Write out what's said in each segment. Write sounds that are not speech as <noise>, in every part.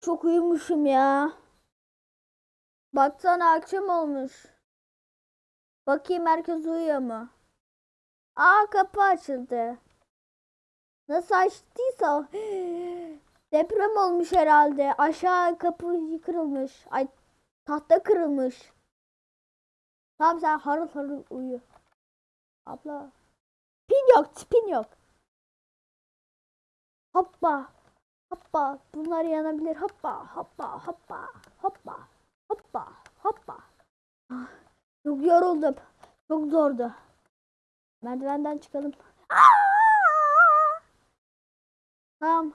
Çok uyumuşum ya. Baksana akşam olmuş. Bakayım herkes uyuyor mu? Aa kapı açıldı. Nasıl açtıysa <gasps> deprem olmuş herhalde. Aşağı kapı kırılmış. Ay tahta kırılmış. Tamam sen harıl harıl uyu. Abla. Pin yok, spin yok. Hoppa. Hoppa. Bunlar yanabilir. Hoppa. Hoppa. Hoppa. Hoppa. Hoppa. Hoppa. Ah, Çok yoruldum. Çok zordu. Merdivenden çıkalım. Aa! Tamam.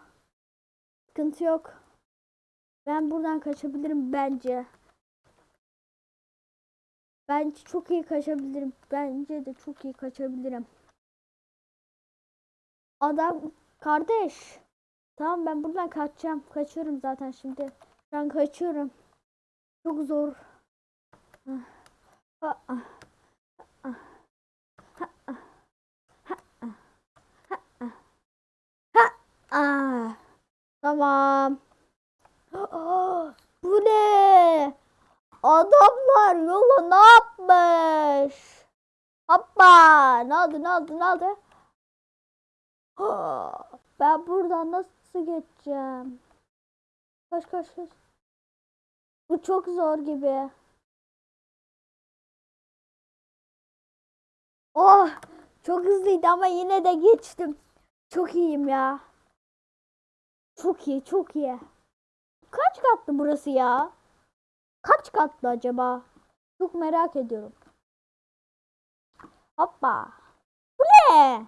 Sıkıntı yok. Ben buradan kaçabilirim bence. Bence çok iyi kaçabilirim. Bence de çok iyi kaçabilirim. Adam kardeş. Tamam ben buradan kaçacağım. Kaçıyorum zaten şimdi. Ben kaçıyorum. Çok zor. Tamam. Bu ne? Adamlar yola ne yapmış? Hoppa! Ne oldu ne oldu ne oldu? Ah, ben buradan nasıl geçeceğim? Kaç kaç kaç. Bu çok zor gibi. Oh! Çok hızlıydı ama yine de geçtim. Çok iyiyim ya. Çok iyi, çok iyi. Kaç katlı burası ya? Kaç katlı acaba? Çok merak ediyorum. Hoppa. Bu ne?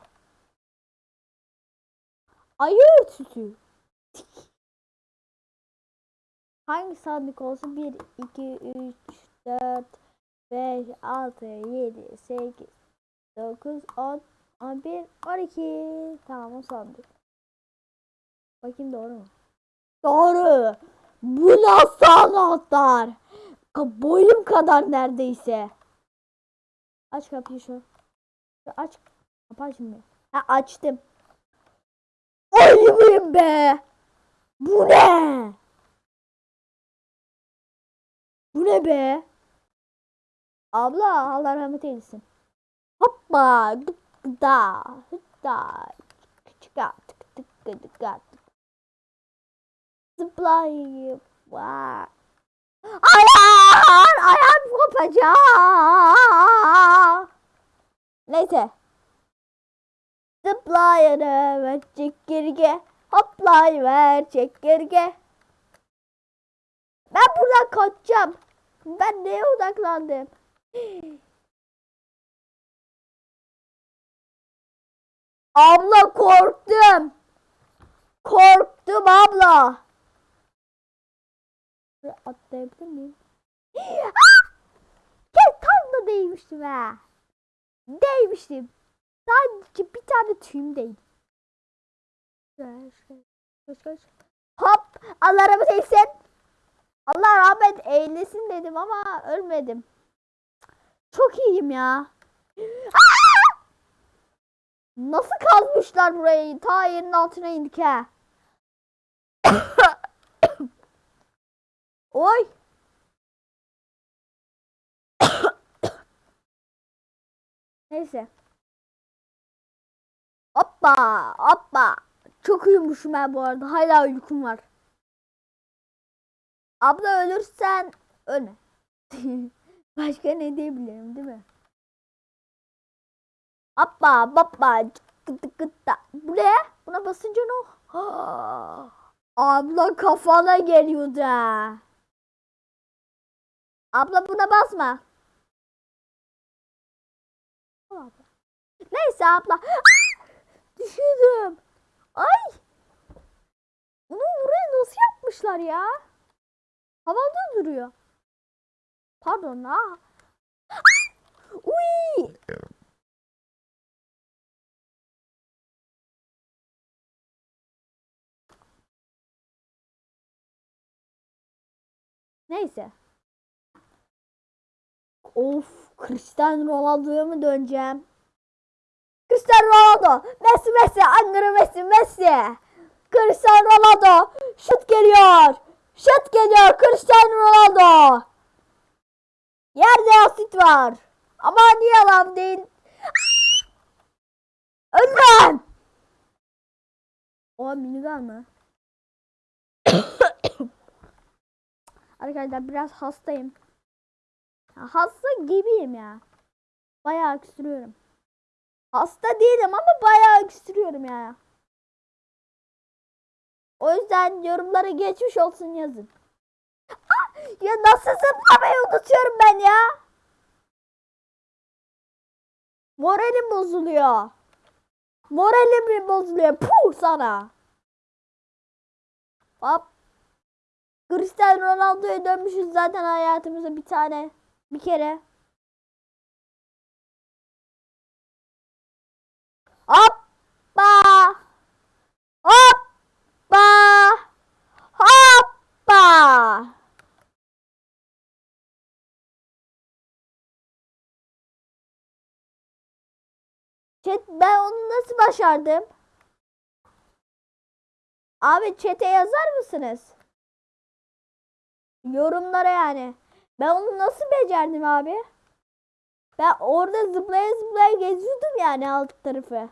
Ayı örtüsü. Hangi sandık olsun? 1, 2, 3, 4, 5, 6, 7, 8, 9, 10, 11, 12. Tamam o sandık. Bakayım doğru mu? Doğru. Bu nasıl anahtar? Boyum kadar neredeyse. Aç kapıyı şu. Aç. Kapı açmıyor. Ha açtım. Ölümüm be. Bu ne? Bu ne be? Abla Allah rahmet eylesin. Hoppa. Da. Hıtta. Çıka. Tık tık tık tık tık. Zıplayıp. Vay. Ayağım, ayağım kopacak. Neyse. Zıplayalım çekirge. Hoplayıver çekirge. Ben buradan kaçacağım. Ben neye odaklandım? <gasps> Abla korktum. Korktum abla. Atlayabilir miyim? <gasps> Gel tam da değmiştim ha. Değmiştim. Sadece bir tane tüyüm şuraya. Koş koş. Hop! Allah rahmet eylesin. Allah rahmet eylesin dedim ama ölmedim. Çok iyiyim ya. Nasıl kazmışlar burayı? Ta yerin altına indik ha. <coughs> Oy. <coughs> Neyse. Hoppa hoppa. Çok uyumuşum ben bu arada. Hala uykum var. Abla ölürsen ölme. <laughs> Başka ne diyebilirim değil mi? Hoppa hoppa. Bu ne? Buna basınca ne? Abla kafana geliyordu. Abla buna basma. Neyse abla. Ah! Düşürdüm. Ay. Bunu buraya nasıl yapmışlar ya? Havada duruyor. Pardon. Ah! Uy. Neyse. Of, Cristiano Ronaldo'ya mı döneceğim? Cristiano Ronaldo, Messi Messi, Angara Messi Messi. Cristiano Ronaldo, şut geliyor. Şut geliyor Cristiano Ronaldo. Yerde asit var. Ama niye yalan değil? Önden. O minigun mı? <coughs> Arkadaşlar biraz hastayım. Hasta gibiyim ya. Bayağı öksürüyorum. Hasta değilim ama bayağı öksürüyorum ya. O yüzden yorumlara geçmiş olsun yazın. Ah! Ya nasıl zıplamayı unutuyorum ben ya. Moralim bozuluyor. Moralim bozuluyor. Puh sana. Hop. Cristiano Ronaldo'ya dönmüşüz zaten hayatımıza bir tane. Bir kere. Hoppa. Hoppa. Hoppa. Chat ben onu nasıl başardım? Abi chat'e yazar mısınız? Yorumlara yani. Ben onu nasıl becerdim abi? Ben orada zıplaya zıplaya geziyordum yani alt tarafı.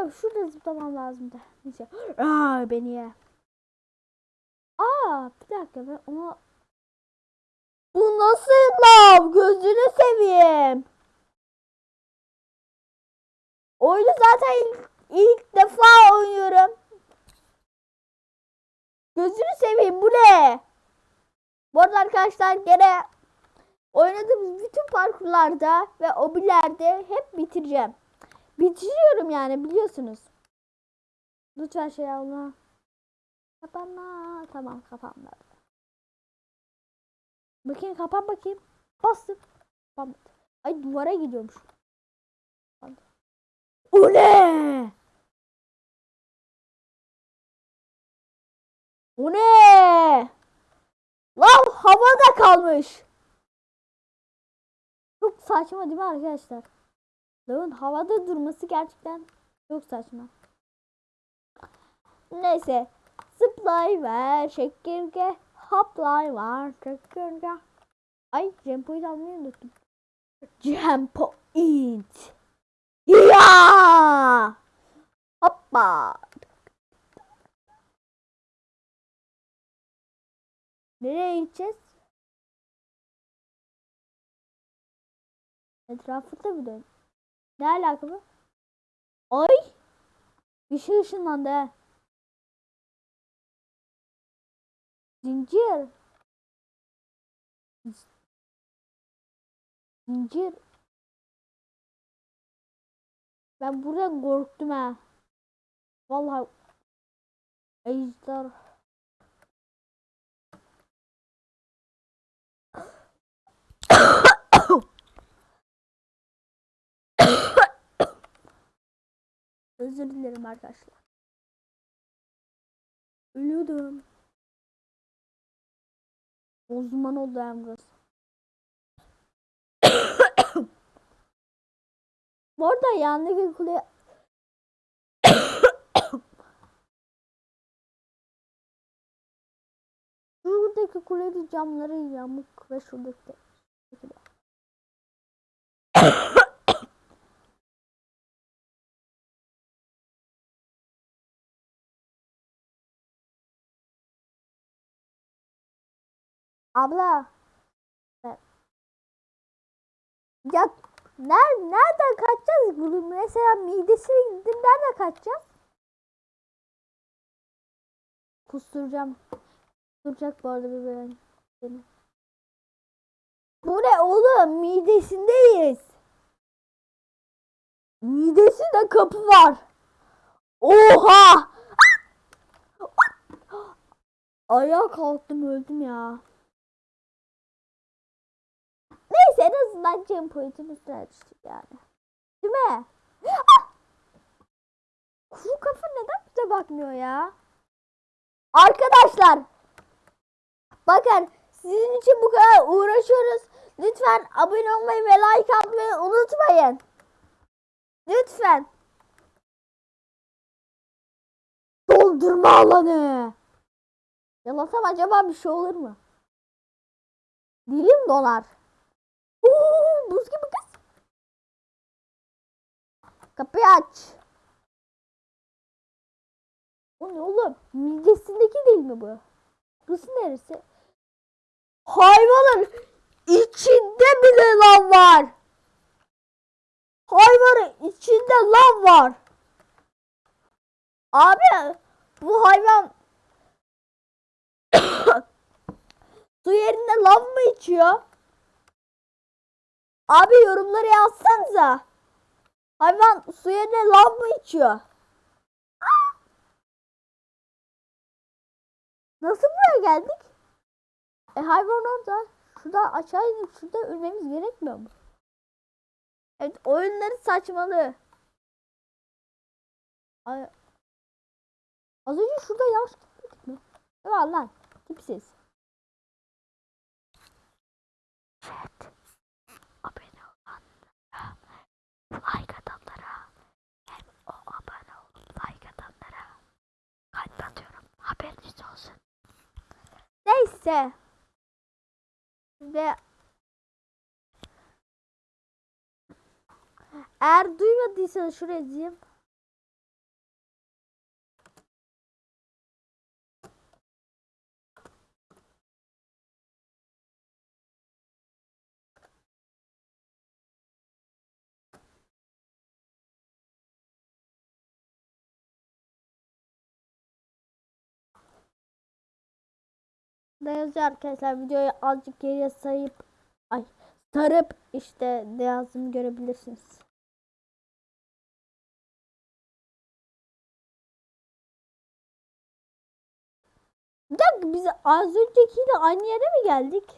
Aga şurada zıplamam lazımdı. Neyse. Aa beni ye. Aa bir dakika ben ona... Bu nasıl lav? Gözünü seveyim. Oyunu zaten ilk, ilk defa oynuyorum. Gözünü seveyim bu ne? Bu arada arkadaşlar gene oynadığımız bütün parkurlarda ve obilerde hep bitireceğim. Bitiriyorum yani biliyorsunuz. Lütfen şey alma. Kapanma. Tamam kapanmadı. Bakayım kapan bakayım. Bastım. Kapanmadı. Ay duvara gidiyormuş. O ne? O ne? Lav havada kalmış. Çok saçma değil mi arkadaşlar? Lavın havada durması gerçekten çok saçma. Neyse. Zıplay ver çekirge. Hoplay var çekirge. Ay Jumpo'yu almayı unuttum. Jumpo it. Ya! Hoppa. Nereye gideceğiz? Etrafında mı dön? Ne alaka bu? Ay! Bir şey ışınlandı he. Zincir. Zincir. Ben buradan korktum ha. Vallahi ejder. <coughs> Özür dilerim arkadaşlar. Ölüyordum. Uzman oldu hem burası. <coughs> Bu arada yandaki kule <coughs> Şuradaki kulenin camları yamuk ve şuradaki de. şuradaki de. Abla. Ya ner nereden kaçacağız? Mesela midesine gittin nereden kaçacağız? Kusturacağım. Kusturacak bu arada bir böyle. Bu ne oğlum? Midesindeyiz. Midesinde kapı var. Oha! Ayağa kalktım öldüm ya. Azından cam pointimizden düştük yani. Değil mi? Ah! Kuru kafa neden bize bakmıyor ya? Arkadaşlar. Bakın sizin için bu kadar uğraşıyoruz. Lütfen abone olmayı ve like atmayı unutmayın. Lütfen. Doldurma alanı. Yalasam acaba bir şey olur mu? Dilim dolar. Buz gibi kız. Kapıyı aç. O ne oğlum? Midesindeki değil mi bu? Burası neresi? Hayvanın içinde bile lav var. Hayvanın içinde lav var. Abi bu hayvan <coughs> su yerine lav mı içiyor? Abi yorumları yazsanıza. Hayvan su yerine lav mı içiyor? Nasıl buraya geldik? E hayvan orada. Şurada aşağı inip şurada ölmemiz gerekmiyor mu? Evet oyunları saçmalı. Ay. Az önce şurada yavaş gitmedik mi? Ne var lan? Tipsiz. Evet. Abone olanlara, like atanlara, hem o abone olup like atanlara kalp atıyorum. Haberiniz olsun. Neyse. Ve eğer duymadıysanız şuraya diyeyim. Ne yazıyor arkadaşlar videoyu azıcık geriye sayıp ay sarıp işte ne yazdığımı görebilirsiniz. Bir dakika biz az öncekiyle aynı yere mi geldik?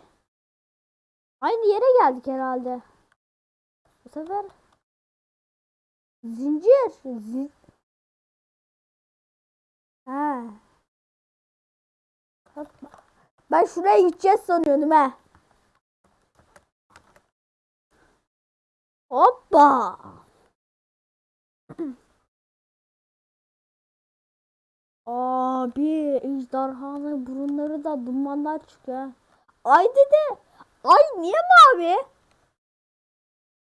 Aynı yere geldik herhalde. Bu sefer zincir. Zin... Ha. Ben şuraya gideceğiz sanıyordum ha. Hoppa. <clears throat> Abi ejderhanın burunları da dumanlar çıkıyor. Ay dede. Ay niye mavi?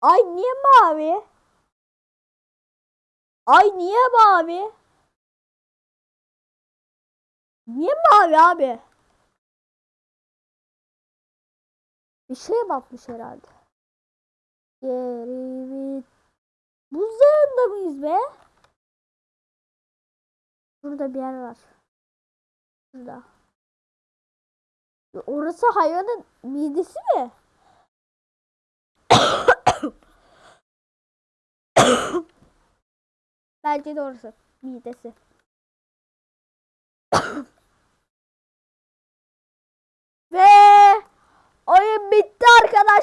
Ay niye mavi? Ay niye mavi? Niye mavi abi? Bir şey batmış herhalde. Geri Buzdağında mıyız be? Burada bir yer var. Burada. Orası hayvanın midesi mi? Bence de orası. Midesi. Ve oyun bitti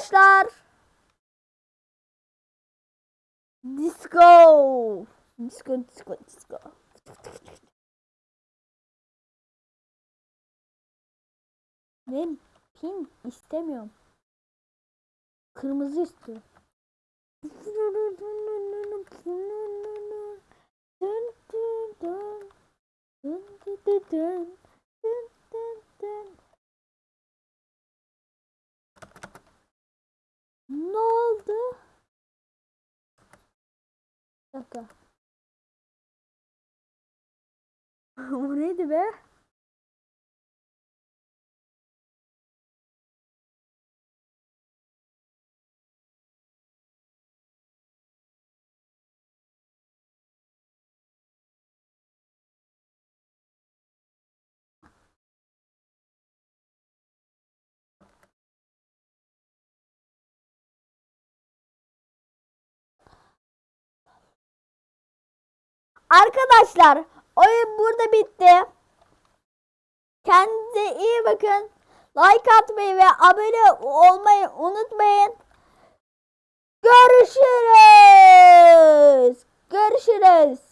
arkadaşlar. Disco. Disco, disco, disco. Ben pink istemiyorum. Kırmızı istiyorum. Ne oldu? Bir dakika. <laughs> o neydi be? Arkadaşlar oyun burada bitti. Kendinize iyi bakın. Like atmayı ve abone olmayı unutmayın. Görüşürüz. Görüşürüz.